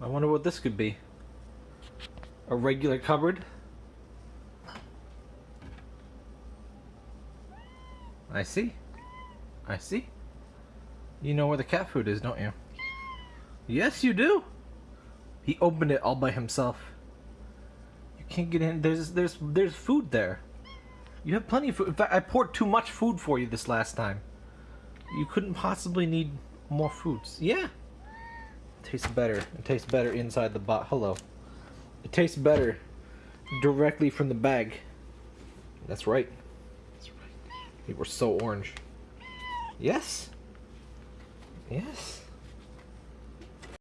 I wonder what this could be. A regular cupboard? I see. I see. You know where the cat food is, don't you? Yes, you do. He opened it all by himself. You can't get in. There's there's there's food there. You have plenty of food. In fact, I poured too much food for you this last time. You couldn't possibly need more foods. Yeah. Tastes better. It tastes better inside the bot. Hello. It tastes better directly from the bag. That's right. That's right. Were so orange. Yes. Yes.